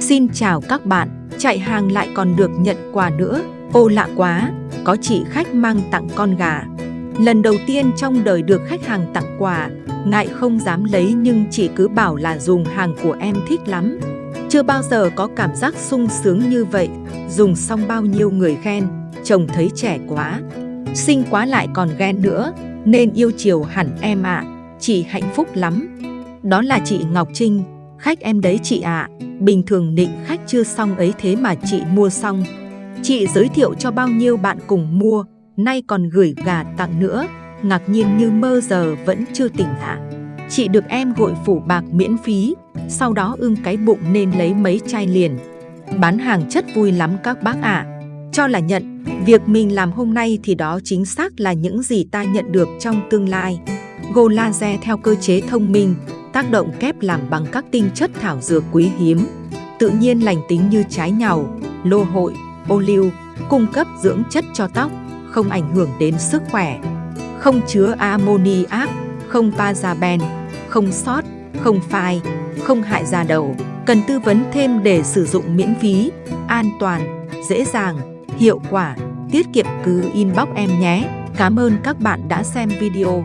Xin chào các bạn, chạy hàng lại còn được nhận quà nữa. Ô lạ quá, có chị khách mang tặng con gà. Lần đầu tiên trong đời được khách hàng tặng quà, ngại không dám lấy nhưng chị cứ bảo là dùng hàng của em thích lắm. Chưa bao giờ có cảm giác sung sướng như vậy, dùng xong bao nhiêu người khen, chồng thấy trẻ quá. Xinh quá lại còn ghen nữa, nên yêu chiều hẳn em ạ, chị hạnh phúc lắm. Đó là chị Ngọc Trinh, khách em đấy chị ạ, bình thường định khách chưa xong ấy thế mà chị mua xong. Chị giới thiệu cho bao nhiêu bạn cùng mua, nay còn gửi gà tặng nữa, ngạc nhiên như mơ giờ vẫn chưa tỉnh hạ. Chị được em gội phủ bạc miễn phí, sau đó ưng cái bụng nên lấy mấy chai liền. Bán hàng chất vui lắm các bác ạ. Cho là nhận, việc mình làm hôm nay thì đó chính xác là những gì ta nhận được trong tương lai. Golaze theo cơ chế thông minh, tác động kép làm bằng các tinh chất thảo dược quý hiếm, tự nhiên lành tính như trái nhàu, lô hội, ô liu, cung cấp dưỡng chất cho tóc, không ảnh hưởng đến sức khỏe, không chứa ammoniac, không paraben, không sót, không phai, không hại da đầu. Cần tư vấn thêm để sử dụng miễn phí, an toàn, dễ dàng, hiệu quả, tiết kiệm cứ inbox em nhé. Cảm ơn các bạn đã xem video.